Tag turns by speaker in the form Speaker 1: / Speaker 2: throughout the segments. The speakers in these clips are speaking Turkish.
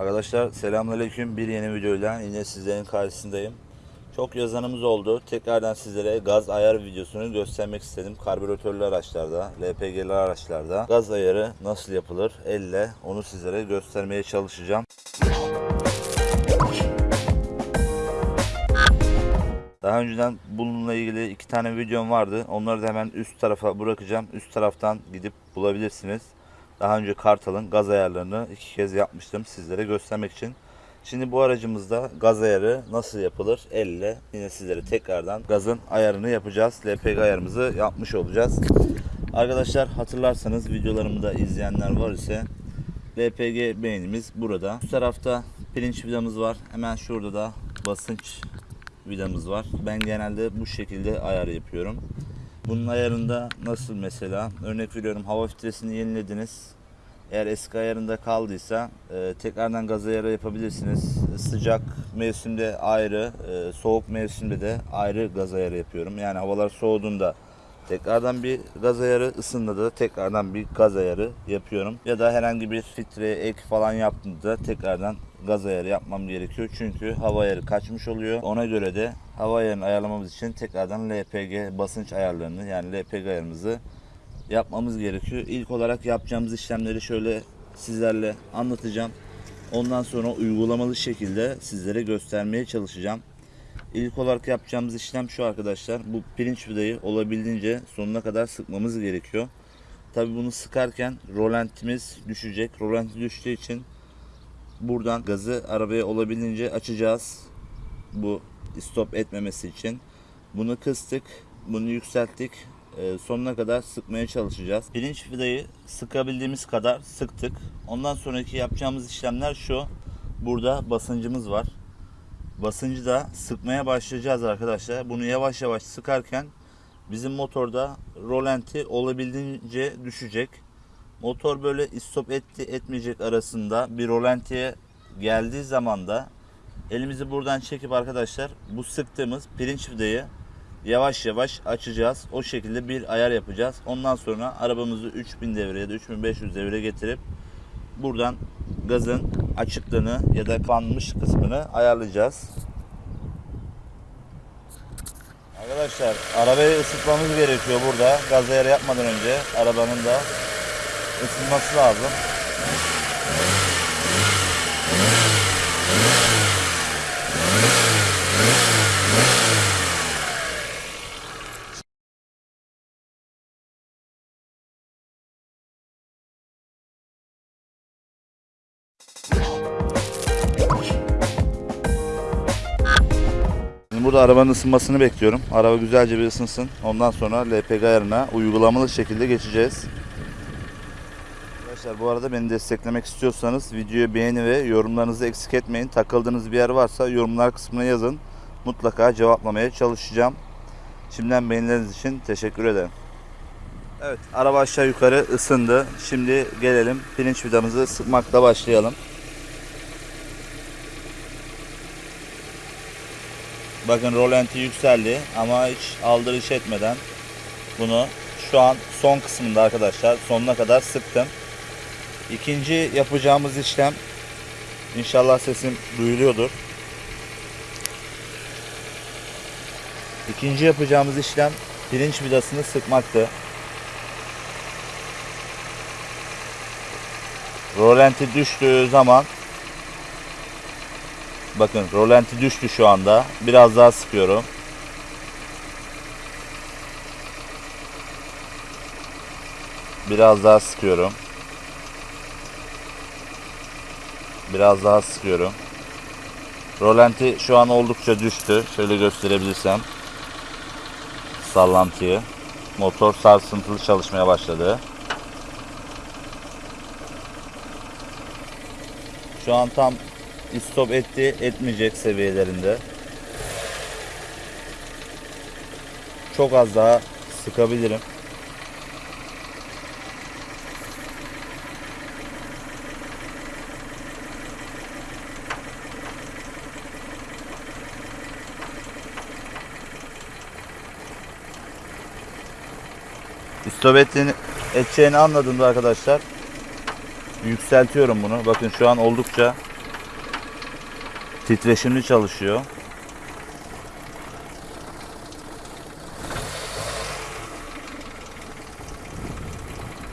Speaker 1: Arkadaşlar selamünaleyküm. Bir yeni videoyla yine sizlerin karşısındayım. Çok yazanımız oldu. Tekrardan sizlere gaz ayar videosunu göstermek istedim. Karbüratörlü araçlarda, LPG'li araçlarda gaz ayarı nasıl yapılır elle onu sizlere göstermeye çalışacağım. Daha önceden bununla ilgili iki tane videom vardı. Onları da hemen üst tarafa bırakacağım. Üst taraftan gidip bulabilirsiniz. Daha önce Kartal'ın gaz ayarlarını iki kez yapmıştım sizlere göstermek için. Şimdi bu aracımızda gaz ayarı nasıl yapılır? Elle yine sizlere tekrardan gazın ayarını yapacağız. LPG ayarımızı yapmış olacağız. Arkadaşlar hatırlarsanız videolarımı da izleyenler var ise LPG beğenimiz burada. Üst tarafta pirinç vidamız var. Hemen şurada da basınç vidamız var. Ben genelde bu şekilde ayar yapıyorum. Bunun ayarında nasıl mesela? Örnek veriyorum hava filtresini yenilediniz. Eğer eski ayarında kaldıysa e, tekrardan gaz ayarı yapabilirsiniz. Sıcak mevsimde ayrı, e, soğuk mevsimde de ayrı gaz ayarı yapıyorum. Yani havalar soğuduğunda tekrardan bir gaz ayarı, ısındığında da tekrardan bir gaz ayarı yapıyorum. Ya da herhangi bir filtre ek falan yaptığımda tekrardan gaz ayarı yapmam gerekiyor. Çünkü hava ayarı kaçmış oluyor. Ona göre de hava ayarını ayarlamamız için tekrardan LPG basınç ayarlarını yani LPG ayarımızı yapmamız gerekiyor. İlk olarak yapacağımız işlemleri şöyle sizlerle anlatacağım. Ondan sonra uygulamalı şekilde sizlere göstermeye çalışacağım. İlk olarak yapacağımız işlem şu arkadaşlar. Bu pirinç vidayı olabildiğince sonuna kadar sıkmamız gerekiyor. Tabi bunu sıkarken rolantimiz düşecek. Rolanti düştüğü için buradan gazı arabaya olabildiğince açacağız. Bu stop etmemesi için. Bunu kıstık. Bunu yükselttik. Ee, sonuna kadar sıkmaya çalışacağız. Pirinç vidayı sıkabildiğimiz kadar sıktık. Ondan sonraki yapacağımız işlemler şu. Burada basıncımız var. Basıncı da sıkmaya başlayacağız arkadaşlar. Bunu yavaş yavaş sıkarken bizim motorda rolanti olabildiğince düşecek. Motor böyle istop etti etmeyecek arasında bir rolantiye geldiği zaman da elimizi buradan çekip arkadaşlar bu sıktığımız pirinç vidayı yavaş yavaş açacağız. O şekilde bir ayar yapacağız. Ondan sonra arabamızı 3000 devre ya da 3500 devre getirip buradan gazın açıklığını ya da kapanmış kısmını ayarlayacağız. Arkadaşlar arabayı ısıtmamız gerekiyor burada. Gaz ayarı yapmadan önce arabanın da ısınması lazım. Burada arabanın ısınmasını bekliyorum. Araba güzelce bir ısınsın. Ondan sonra LPG ayarına uygulamalı şekilde geçeceğiz. Arkadaşlar bu arada beni desteklemek istiyorsanız videoyu beğeni ve yorumlarınızı eksik etmeyin. Takıldığınız bir yer varsa yorumlar kısmına yazın. Mutlaka cevaplamaya çalışacağım. Şimdiden beğenileriniz için teşekkür ederim. Evet araba aşağı yukarı ısındı. Şimdi gelelim pirinç vidamızı sıkmakla başlayalım. Bakın rolanti yükseldi ama hiç aldırış etmeden bunu şu an son kısmında arkadaşlar sonuna kadar sıktım. İkinci yapacağımız işlem inşallah sesim duyuluyordur. İkinci yapacağımız işlem pirinç vidasını sıkmaktı. Rolanti düştüğü zaman Bakın rolanti düştü şu anda. Biraz daha sıkıyorum. Biraz daha sıkıyorum. Biraz daha sıkıyorum. Rolanti şu an oldukça düştü. Şöyle gösterebilirsem. Sallantıyı. Motor sarsıntılı çalışmaya başladı. Şu an tam istop etti etmeyecek seviyelerinde. Çok az daha sıkabilirim. İstop edeceğini anladığımda arkadaşlar yükseltiyorum bunu. Bakın şu an oldukça Titreşimli çalışıyor.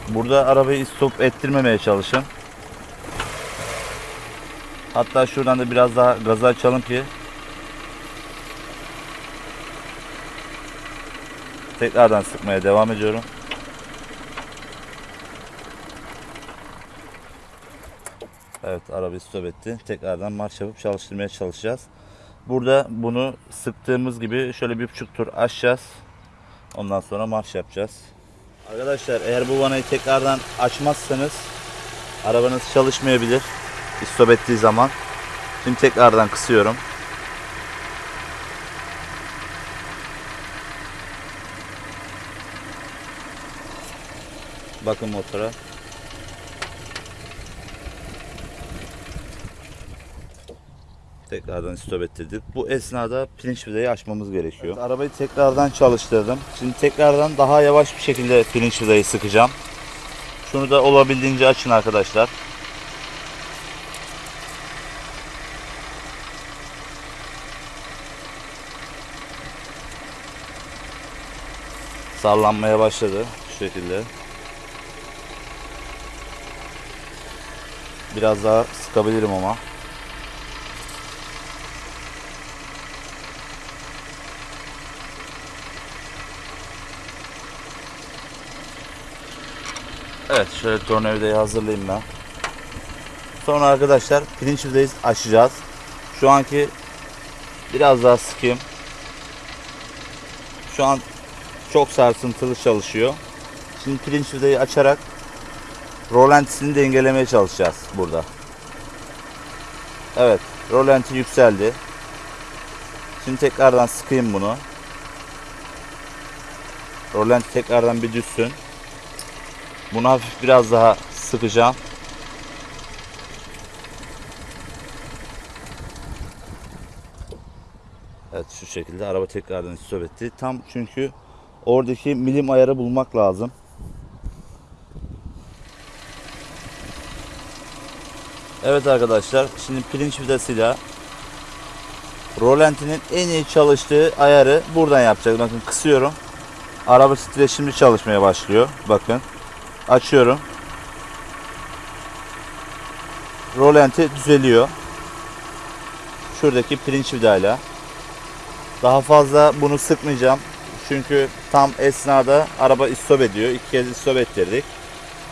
Speaker 1: Burada arabayı stop ettirmemeye çalışın. Hatta şuradan da biraz daha gazı açalım ki tekrardan sıkmaya devam ediyorum. Evet arabayı stop etti. Tekrardan marş yapıp çalıştırmaya çalışacağız. Burada bunu sıktığımız gibi şöyle bir buçuk tur açacağız. Ondan sonra marş yapacağız. Arkadaşlar eğer bu vanayı tekrardan açmazsanız arabanız çalışmayabilir. Stop ettiği zaman. Şimdi tekrardan kısıyorum. Bakın motora. Tekrardan stop ettirdik. Bu esnada pirinç vidayı açmamız gerekiyor. Evet, arabayı tekrardan çalıştırdım. Şimdi tekrardan daha yavaş bir şekilde pirinç vidayı sıkacağım. Şunu da olabildiğince açın arkadaşlar. Sallanmaya başladı şu şekilde. Biraz daha sıkabilirim ama. Evet şöyle tornavidayı hazırlayayım ben. Sonra arkadaşlar pirinç vidayı açacağız. Şu anki biraz daha sıkayım. Şu an çok sarsıntılı çalışıyor. Şimdi pirinç vidayı açarak rolantisini dengelemeye çalışacağız burada. Evet rolanti yükseldi. Şimdi tekrardan sıkayım bunu. Rolanti tekrardan bir düşsün. Bunu hafif biraz daha sıkacağım. Evet şu şekilde araba tekrardan stop etti. Tam çünkü oradaki milim ayarı bulmak lazım. Evet arkadaşlar şimdi pirinç vidasıyla rolantinin en iyi çalıştığı ayarı buradan yapacağız. Bakın kısıyorum. Araba titreşimli çalışmaya başlıyor. Bakın. Açıyorum. Rolanti düzeliyor. Şuradaki pirinç vidayla. Daha fazla bunu sıkmayacağım. Çünkü tam esnada araba istop ediyor. İki kez istop ettirdik.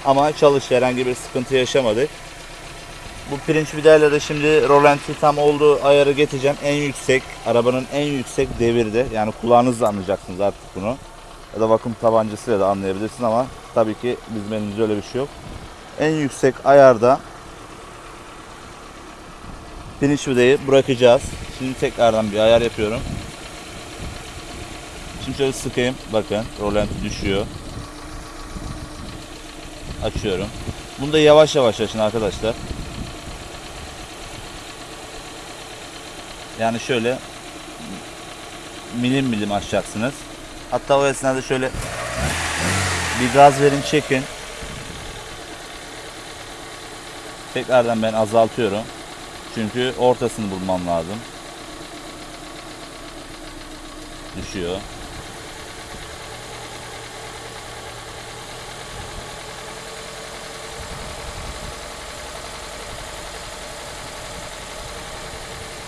Speaker 1: Ama çalıştı herhangi bir sıkıntı yaşamadık. Bu pirinç vidayla da şimdi rolanti tam olduğu ayarı getireceğim. En yüksek, arabanın en yüksek devirde. Yani kulağınızla anlayacaksınız artık bunu. Ya da vakum tabancasıyla da anlayabilirsin ama tabii ki bizim elimizde öyle bir şey yok. En yüksek ayarda pirinç vidayı bırakacağız. Şimdi tekrardan bir ayar yapıyorum. Şimdi şöyle sıkayım. Bakın rolanti düşüyor. Açıyorum. Bunu da yavaş yavaş açın arkadaşlar. Yani şöyle milim milim açacaksınız. Hatta o esnada şöyle bir gaz verin çekin. Tekrardan ben azaltıyorum. Çünkü ortasını bulmam lazım. Düşüyor.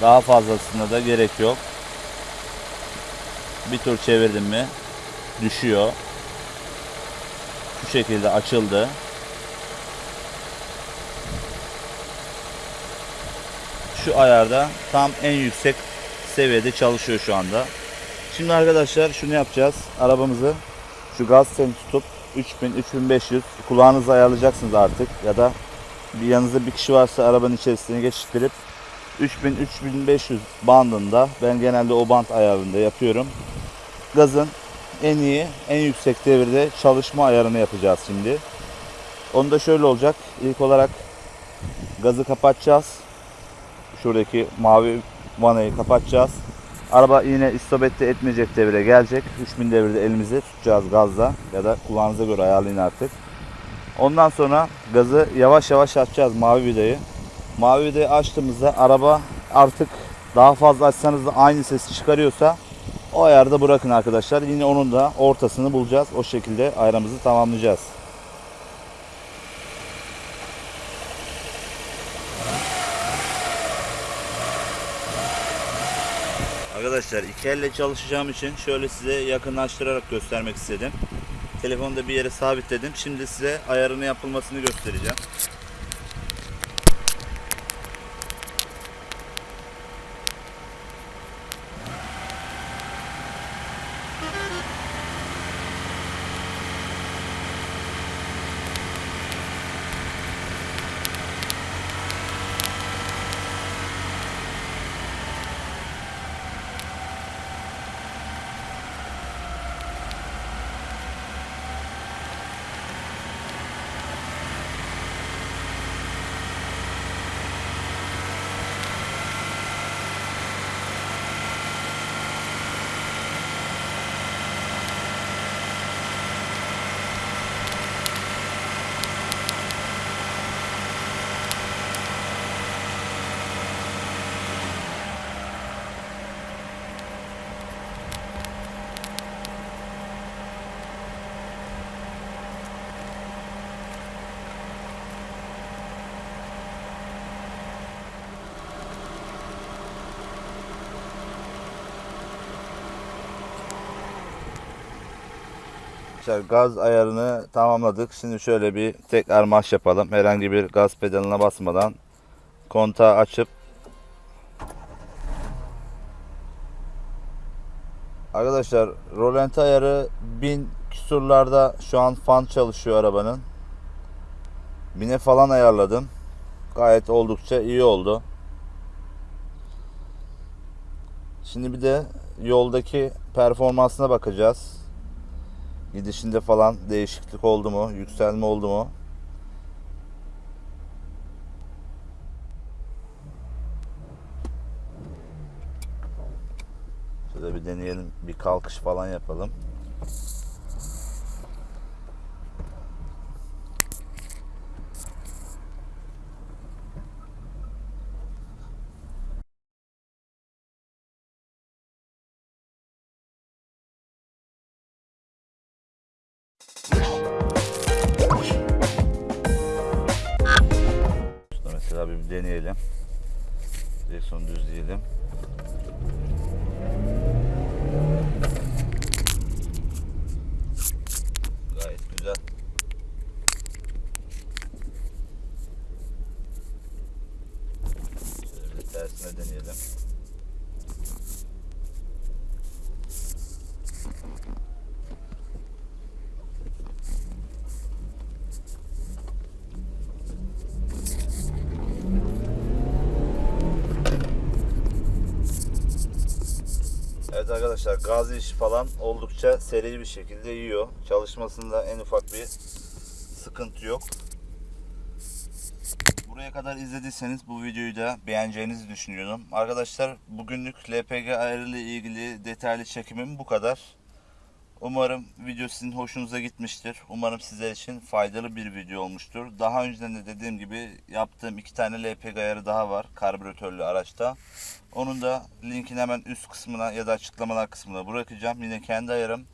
Speaker 1: Daha fazlasına da gerek yok. Bir tur çevirdim mi düşüyor. Şu şekilde açıldı. Şu ayarda tam en yüksek seviyede çalışıyor şu anda. Şimdi arkadaşlar şunu yapacağız. Arabamızı şu gaz telini tutup 3000 3500 kulağınızı ayarlayacaksınız artık ya da bir yanınızda bir kişi varsa arabanın içerisine geçiştirip 3000-3500 bandında ben genelde o band ayarında yapıyorum. Gazın en iyi, en yüksek devirde çalışma ayarını yapacağız şimdi. Onu da şöyle olacak. İlk olarak gazı kapatacağız. Şuradaki mavi vanayı kapatacağız. Araba yine istop etmeyecek devire gelecek. 3000 devirde elimizi tutacağız gazla ya da kulağınıza göre ayarlayın artık. Ondan sonra gazı yavaş yavaş açacağız mavi vidayı. Mavi vidayı açtığımızda araba artık Daha fazla açsanız da aynı sesi çıkarıyorsa o ayarda bırakın arkadaşlar. Yine onun da ortasını bulacağız. O şekilde ayarımızı tamamlayacağız. Arkadaşlar iki elle çalışacağım için şöyle size yakınlaştırarak göstermek istedim. Telefonu da bir yere sabitledim. Şimdi size ayarını yapılmasını göstereceğim. Arkadaşlar gaz ayarını tamamladık. Şimdi şöyle bir tekrar marş yapalım. Herhangi bir gaz pedalına basmadan kontağı açıp Arkadaşlar rolanti ayarı 1000 küsurlarda şu an fan çalışıyor arabanın. 1000'e falan ayarladım. Gayet oldukça iyi oldu. Şimdi bir de yoldaki performansına bakacağız. Gidişinde falan değişiklik oldu mu? Yükselme oldu mu? Şöyle bir deneyelim. Bir kalkış falan yapalım. Welcome. Evet arkadaşlar gaz işi falan oldukça seri bir şekilde yiyor. Çalışmasında en ufak bir sıkıntı yok. Buraya kadar izlediyseniz bu videoyu da beğeneceğinizi düşünüyorum. Arkadaşlar bugünlük LPG ayarı ilgili detaylı çekimim bu kadar. Umarım video sizin hoşunuza gitmiştir. Umarım sizler için faydalı bir video olmuştur. Daha önceden de dediğim gibi yaptığım iki tane LPG ayarı daha var karbüratörlü araçta. Onun da linkini hemen üst kısmına ya da açıklamalar kısmına bırakacağım. Yine kendi ayarım.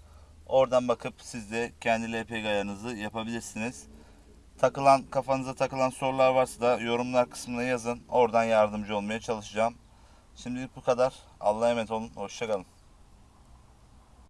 Speaker 1: Oradan bakıp siz de kendi LPG ayarınızı yapabilirsiniz. Takılan kafanıza takılan sorular varsa da yorumlar kısmına yazın. Oradan yardımcı olmaya çalışacağım. Şimdilik bu kadar. Allah'a emanet olun. Hoşçakalın.